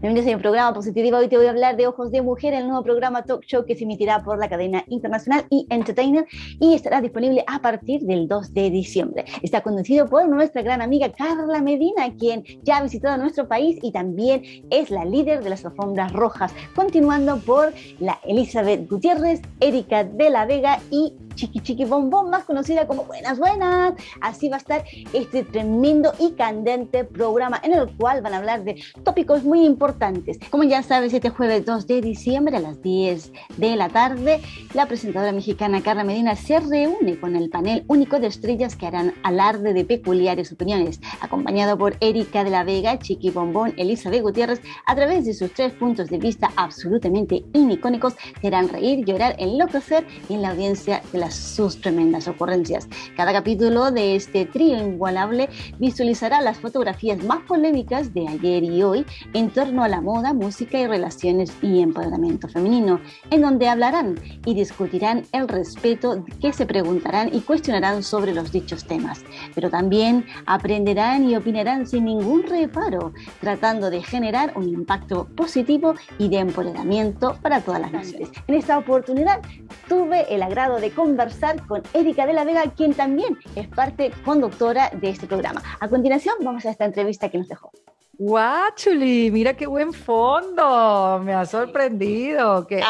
Bienvenidos a mi programa Positiva. Hoy te voy a hablar de Ojos de Mujer, el nuevo programa talk show que se emitirá por la cadena internacional y Entertainer y estará disponible a partir del 2 de diciembre. Está conducido por nuestra gran amiga Carla Medina, quien ya ha visitado nuestro país y también es la líder de las alfombras rojas, continuando por la Elizabeth Gutiérrez, Erika de la Vega y Chiqui Chiqui Bombón, más conocida como Buenas Buenas. Así va a estar este tremendo y candente programa en el cual van a hablar de tópicos muy importantes. Como ya sabes, este jueves 2 de diciembre a las 10 de la tarde, la presentadora mexicana Carla Medina se reúne con el panel único de estrellas que harán alarde de peculiares opiniones, acompañado por Erika de la Vega, Chiqui Bombón, Elizabeth Gutiérrez, a través de sus tres puntos de vista absolutamente inicónicos, te harán reír, llorar, enloquecer en la audiencia de la sus tremendas ocurrencias. Cada capítulo de este trío inigualable visualizará las fotografías más polémicas de ayer y hoy en torno a la moda, música y relaciones y empoderamiento femenino, en donde hablarán y discutirán el respeto que se preguntarán y cuestionarán sobre los dichos temas, pero también aprenderán y opinarán sin ningún reparo, tratando de generar un impacto positivo y de empoderamiento para todas las naciones. En esta oportunidad tuve el agrado de conversar conversar con Erika de la Vega, quien también es parte conductora de este programa. A continuación, vamos a esta entrevista que nos dejó. Guachuli, mira qué buen fondo, me ha sorprendido, qué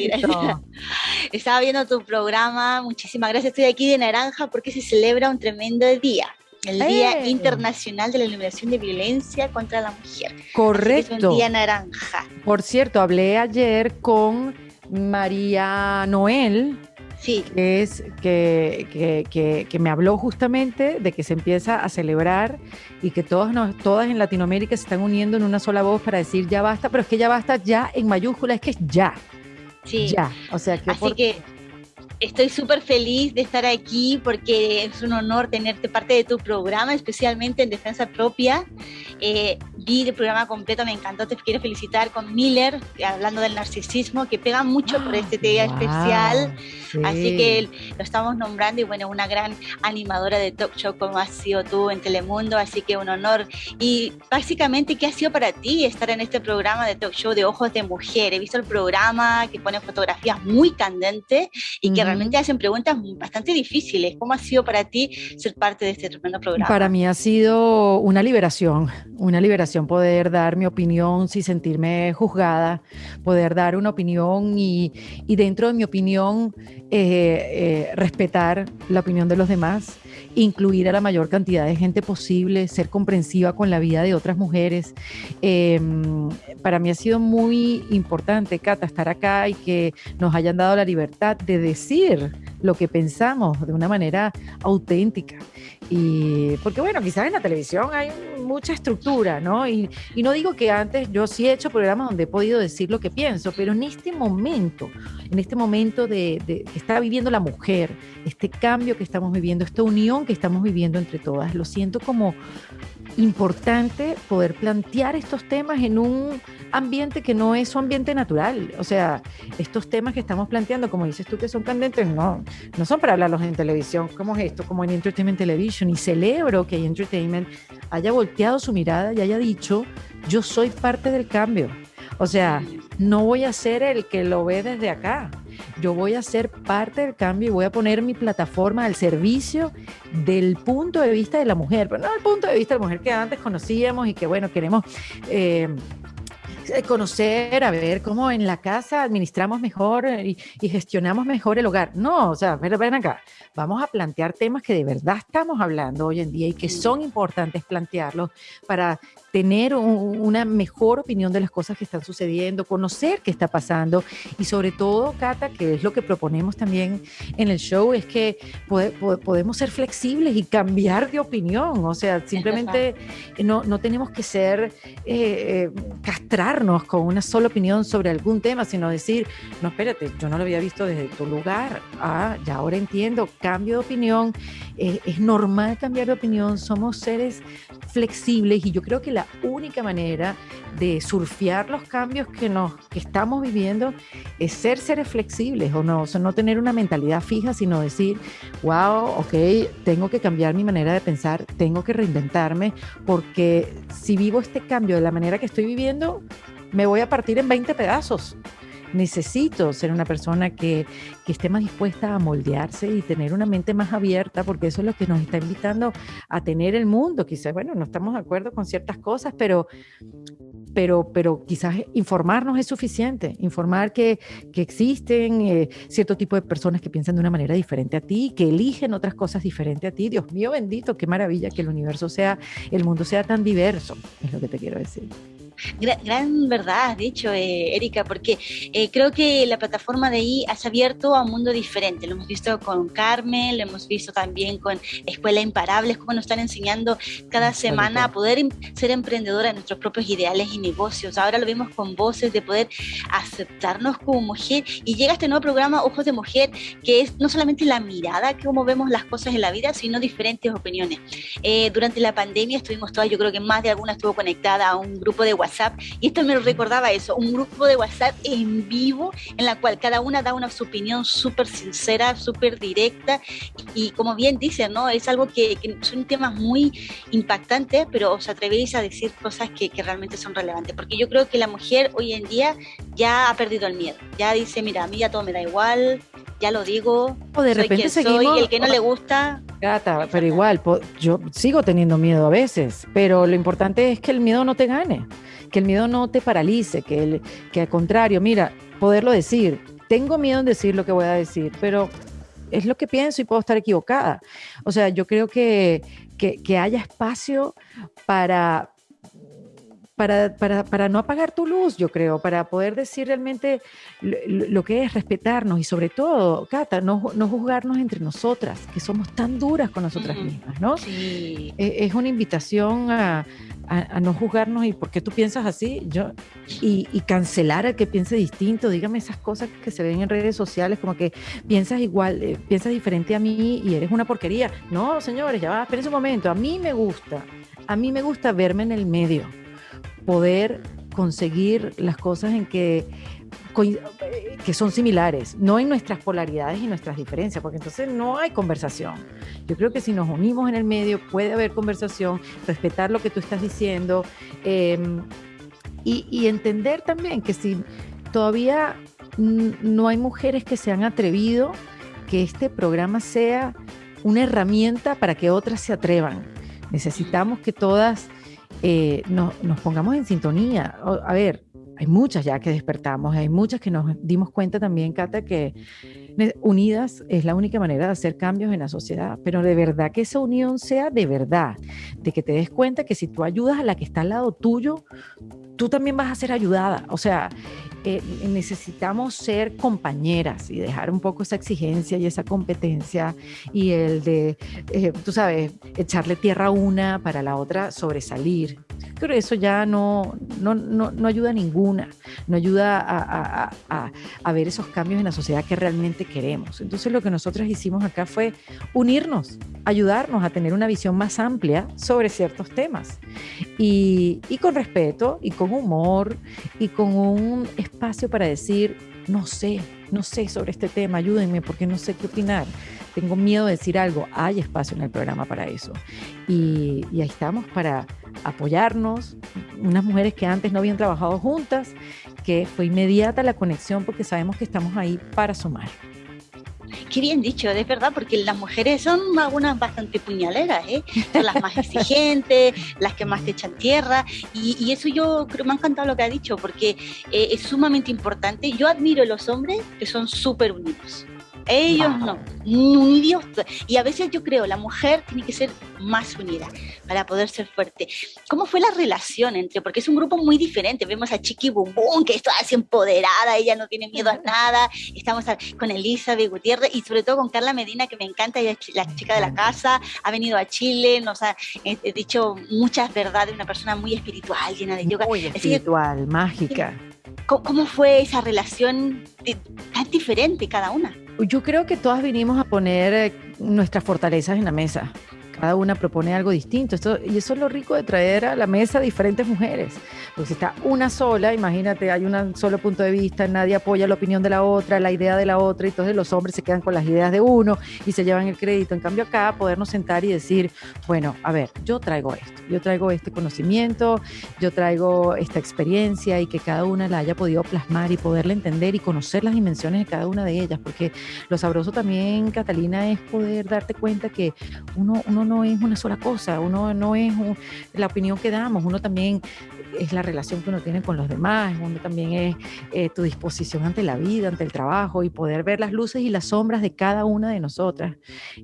éxito. Estaba viendo tu programa, muchísimas gracias. Estoy aquí de naranja porque se celebra un tremendo día. El Día Internacional de la Eliminación de Violencia contra la Mujer. Correcto. Es un día naranja. Por cierto, hablé ayer con María Noel, Sí. Que es que, que, que, me habló justamente de que se empieza a celebrar y que todas, nos, todas en Latinoamérica se están uniendo en una sola voz para decir ya basta, pero es que ya basta ya en mayúscula, es que es ya. Sí. Ya. O sea que. Así que estoy súper feliz de estar aquí porque es un honor tenerte parte de tu programa, especialmente en Defensa Propia. Eh, vi el programa completo, me encantó, te quiero felicitar con Miller, hablando del narcisismo, que pega mucho por este día especial. Así que lo estamos nombrando y bueno, una gran animadora de talk show como has sido tú en Telemundo, así que un honor. Y básicamente, ¿qué ha sido para ti estar en este programa de talk show de Ojos de Mujer? He visto el programa que pone fotografías muy candentes y que realmente hacen preguntas bastante difíciles. ¿Cómo ha sido para ti ser parte de este tremendo programa? Para mí ha sido una liberación, una liberación poder dar mi opinión sin sentirme juzgada, poder dar una opinión y, y dentro de mi opinión eh, eh, respetar la opinión de los demás, incluir a la mayor cantidad de gente posible, ser comprensiva con la vida de otras mujeres. Em, para mí ha sido muy importante, Cata, estar acá y que nos hayan dado la libertad de decir lo que pensamos de una manera auténtica. Y porque bueno, quizás en la televisión hay mucha estructura, ¿no? Y, y, no digo que antes yo sí he hecho programas donde he podido decir lo que pienso, pero en este momento, en este momento de, de, que está viviendo la mujer, este cambio que estamos viviendo, esta unión que estamos viviendo entre todas, lo siento como importante poder plantear estos temas en un ambiente que no es su ambiente natural. O sea, estos temas que estamos planteando, como dices tú, que son candentes, no, no son para hablarlos en televisión, como es esto, como en Entertainment Television. Y celebro que Entertainment haya volteado su mirada y haya dicho, yo soy parte del cambio. O sea, no voy a ser el que lo ve desde acá. Yo voy a ser parte del cambio y voy a poner mi plataforma al servicio del punto de vista de la mujer, pero no el punto de vista de la mujer que antes conocíamos y que, bueno, queremos... Eh, conocer, a ver cómo en la casa administramos mejor y, y, gestionamos mejor el hogar. No, o sea, ven, ven acá, vamos a plantear temas que de verdad estamos hablando hoy en día y que son importantes plantearlos para tener un, una mejor opinión de las cosas que están sucediendo, conocer qué está pasando y sobre todo, Cata, que es lo que proponemos también en el show, es que pode, podemos ser flexibles y cambiar de opinión, o sea, simplemente no, no, tenemos que ser, eh, eh, castrarnos con una sola opinión sobre algún tema, sino decir, no, espérate, yo no lo había visto desde tu lugar, ah, ya ahora entiendo, cambio de opinión, eh, es normal cambiar de opinión, somos seres flexibles y yo creo que la única manera de surfear los cambios que, nos, que estamos viviendo es ser seres flexibles o no, o sea, no tener una mentalidad fija, sino decir, wow, ok, tengo que cambiar mi manera de pensar, tengo que reinventarme, porque si vivo este cambio de la manera que estoy viviendo, me voy a partir en 20 pedazos. Necesito ser una persona que, que, esté más dispuesta a moldearse y tener una mente más abierta, porque eso es lo que nos está invitando a tener el mundo. Quizás, bueno, no estamos de acuerdo con ciertas cosas, pero, pero, pero quizás informarnos es suficiente, informar que, que existen eh, cierto tipo de personas que piensan de una manera diferente a ti, que eligen otras cosas diferentes a ti. Dios mío bendito, qué maravilla que el universo sea, el mundo sea tan diverso, es lo que te quiero decir. Gran, verdad, de hecho, eh, Erika, porque eh, creo que la plataforma de ahí ha abierto a un mundo diferente. Lo hemos visto con Carmen, lo hemos visto también con Escuela Imparables, cómo nos están enseñando cada semana a poder ser emprendedora de nuestros propios ideales y negocios. Ahora lo vemos con voces de poder aceptarnos como mujer y llega este nuevo programa Ojos de Mujer, que es no solamente la mirada, que cómo vemos las cosas en la vida, sino diferentes opiniones. Eh, durante la pandemia estuvimos todas, yo creo que más de alguna estuvo conectada a un grupo de WhatsApp y esto me recordaba eso, un grupo de WhatsApp en vivo en la cual cada una da una su opinión súper sincera, súper directa. Y, como bien dicen, ¿no? Es algo que, son temas muy impactantes, pero os atrevéis a decir cosas que, realmente son relevantes, porque yo creo que la mujer hoy en día ya ha perdido el miedo, ya dice, mira, a mí ya todo me da igual, ya lo digo, o de repente seguimos, el que no le gusta. Gata, pero igual, yo sigo teniendo miedo a veces, pero lo importante es que el miedo no te gane que el miedo no te paralice, que, el, que al contrario, mira, poderlo decir, tengo miedo en decir lo que voy a decir, pero es lo que pienso y puedo estar equivocada. O sea, yo creo que, que, haya espacio para, para, para, para, no apagar tu luz, yo creo, para poder decir realmente lo, que es respetarnos y sobre todo, Cata, no, no, juzgarnos entre nosotras, que somos tan duras con nosotras mismas, ¿no? Sí. E, es una invitación a, a, no juzgarnos y por qué tú piensas así, yo, y, cancelar al que piense distinto, dígame esas cosas que se ven en redes sociales, como que piensas igual, eh, piensas diferente a mí y eres una porquería. No, señores, ya va, esperen un momento, a mí me gusta, a mí me gusta verme en el medio, poder conseguir las cosas en que que son similares, no en nuestras polaridades y nuestras diferencias, porque entonces no hay conversación. Yo creo que si nos unimos en el medio puede haber conversación, respetar lo que tú estás diciendo em, y, entender también que si todavía no hay mujeres que se han atrevido, que este programa sea una herramienta para que otras se atrevan. Necesitamos que todas eh, nos pongamos en sintonía. A ver, hay muchas ya que despertamos, hay muchas que nos dimos cuenta también, Cata, que unidas es la única manera de hacer cambios en la sociedad, pero de verdad que esa unión sea de verdad, de que te des cuenta que si tú ayudas a la que está al lado tuyo, tú también vas a ser ayudada. O sea, eh, necesitamos ser compañeras y dejar un poco esa exigencia y esa competencia y el de, eh, tú sabes, echarle tierra a una para la otra sobresalir. Pero eso ya no, no, no, no ayuda a ninguna, no ayuda a, a, a, ver esos cambios en la sociedad que realmente queremos. Entonces lo que nosotros hicimos acá fue unirnos, ayudarnos a tener una visión más amplia sobre ciertos temas y, y con respeto y con humor y con un espacio para decir, no sé, no sé sobre este tema, ayúdenme porque no sé qué opinar. Tengo miedo de decir algo. Hay espacio en el programa para eso. Y, ahí estamos para apoyarnos. Unas mujeres que antes no habían trabajado juntas, que fue inmediata la conexión porque sabemos que estamos ahí para sumar. Qué bien dicho, es verdad, porque las mujeres son algunas bastante puñaleras, ¿eh? son las más exigentes, las que más te echan tierra, y, eso yo creo, me ha encantado lo que ha dicho, porque eh, es sumamente importante. Yo admiro a los hombres que son súper unidos. Ellos no, unidos. Y a veces yo creo, la mujer tiene que ser más unida para poder ser fuerte. ¿Cómo fue la relación entre? Porque es un grupo muy diferente. Vemos a Chiqui Bum Bum, que está así empoderada, ella no tiene miedo a nada. Estamos con Elizabeth Gutiérrez y sobre todo con Carla Medina, que me encanta, ella es la chica de la casa, ha venido a Chile, nos ha dicho muchas verdades, una persona muy espiritual, llena de yoga. Muy espiritual, mágica. ¿Cómo fue esa relación tan diferente cada una? Yo creo que todas vinimos a poner eh, nuestras fortalezas en la mesa. Cada una propone algo distinto. Esto, y eso es lo rico de traer a la mesa diferentes mujeres. Pues si está una sola, imagínate, hay un solo punto de vista, nadie apoya la opinión de la otra, la idea de la otra, y entonces los hombres se quedan con las ideas de uno y se llevan el crédito. En cambio acá, podernos sentar y decir, bueno, a ver, yo traigo esto, yo traigo este conocimiento, yo traigo esta experiencia y que cada una la haya podido plasmar y poderla entender y conocer las dimensiones de cada una de ellas, porque lo sabroso también, Catalina, es poder darte cuenta que uno, uno no es una sola cosa, uno no es la opinión que damos, uno también es la relación que uno tiene con los demás, uno también es eh, tu disposición ante la vida, ante el trabajo y poder ver las luces y las sombras de cada una de nosotras.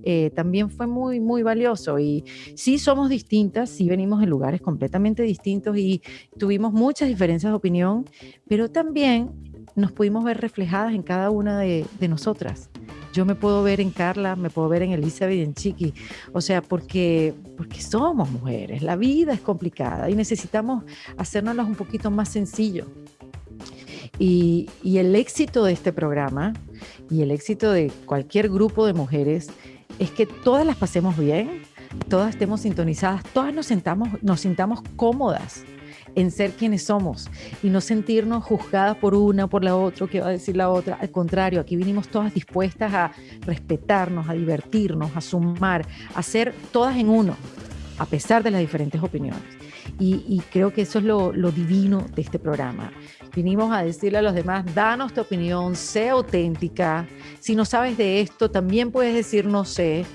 Eh, también fue muy, muy valioso y sí somos distintas, sí venimos de lugares completamente distintos y tuvimos muchas diferencias de opinión, pero también nos pudimos ver reflejadas en cada una de, de nosotras yo me puedo ver en Carla, me puedo ver en Elizabeth y en Chiqui, o sea, porque, porque somos mujeres, la vida es complicada y necesitamos hacernos un poquito más sencillo. Y, y el éxito de este programa y el éxito de cualquier grupo de mujeres es que todas las pasemos bien, todas estemos sintonizadas, todas nos, sentamos, nos sintamos cómodas en ser quienes somos y no sentirnos juzgadas por una, por la otra, que va a decir la otra. Al contrario, aquí vinimos todas dispuestas a respetarnos, a divertirnos, a sumar, a ser todas en uno, a pesar de las diferentes opiniones. Y, creo que eso es lo, lo divino de este programa. Vinimos a decirle a los demás, danos tu opinión, sé auténtica. Si no sabes de esto, también puedes decir no sé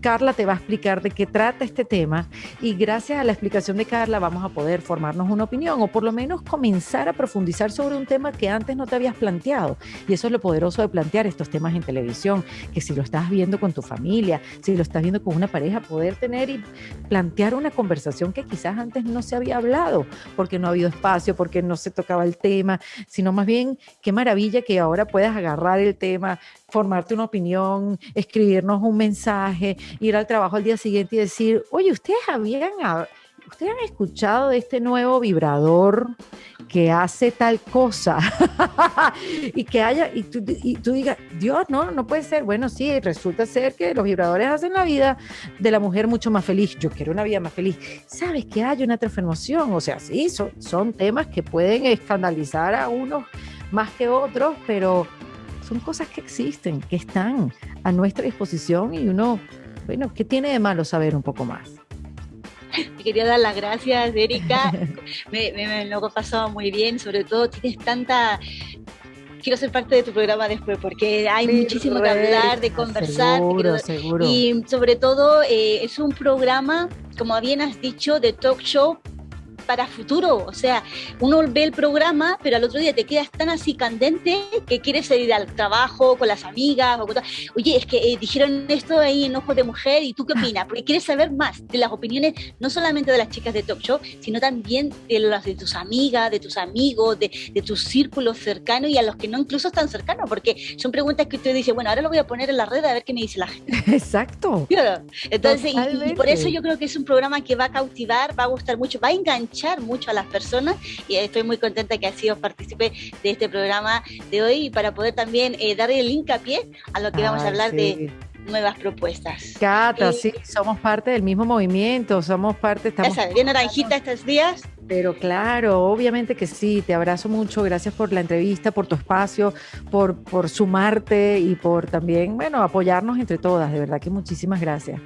Carla te va a explicar de qué trata este tema y gracias a la explicación de Carla vamos a poder formarnos una opinión o por lo menos comenzar a profundizar sobre un tema que antes no te habías planteado. Y eso es lo poderoso de plantear estos temas en televisión, que si lo estás viendo con tu familia, si lo estás viendo con una pareja, poder tener y plantear una conversación que quizás antes no se había hablado, porque no ha habido espacio, porque no se tocaba el tema, sino más bien qué maravilla que ahora puedas agarrar el tema, formarte una opinión, escribirnos un mensaje, ir al trabajo al día siguiente y decir, oye, ustedes habían, ustedes han escuchado de este nuevo vibrador que hace tal cosa y que haya, y tú, y tú, digas, Dios, no, no puede ser. Bueno, sí, resulta ser que los vibradores hacen la vida de la mujer mucho más feliz. Yo quiero una vida más feliz. ¿Sabes que hay una transformación? O sea, sí, son, son temas que pueden escandalizar a unos más que otros, pero son cosas que existen, que están a nuestra disposición y uno, bueno, ¿qué tiene de malo saber un poco más? Te quería dar las gracias, Erika. me, me, lo he pasado muy bien, sobre todo tienes tanta quiero ser parte de tu programa después porque hay muchísimo que hablar, de conversar. Seguro, seguro. Y sobre todo eh, es un programa, como bien has dicho, de talk show para futuro. O sea, uno ve el programa, pero al otro día te quedas tan así candente que quieres ir al trabajo con las amigas. O Oye, es que eh, dijeron esto ahí en Ojos de Mujer, ¿y tú qué opinas? Porque quieres saber más de las opiniones, no solamente de las chicas de Talk Show, sino también de las de tus amigas, de tus amigos, de, de tus círculos cercanos y a los que no incluso están cercanos, porque son preguntas que usted dice, bueno, ahora lo voy a poner en la red a ver qué me dice la gente. Exacto. Entonces, y, y por eso yo creo que es un programa que va a cautivar, va a gustar mucho, va a enganchar mucho a las personas y estoy muy contenta que ha sido partícipe de este programa de hoy para poder también eh, darle el hincapié a lo que vamos a hablar de nuevas propuestas. Cata, eh, sí, somos parte del mismo movimiento, somos parte... Estamos... bien naranjita estos días. Pero claro, obviamente que sí, te abrazo mucho, gracias por la entrevista, por tu espacio, por, por sumarte y por también, bueno, apoyarnos entre todas, de verdad que muchísimas gracias.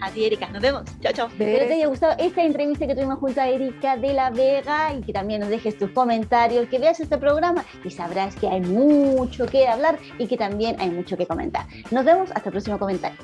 A ti, Erika. Nos vemos. Chao, chao. Espero te haya gustado esta entrevista que tuvimos junto a Erika de la Vega y que también nos dejes tus comentarios, que veas este programa y sabrás que hay mucho que hablar y que también hay mucho que comentar. Nos vemos hasta el próximo comentario.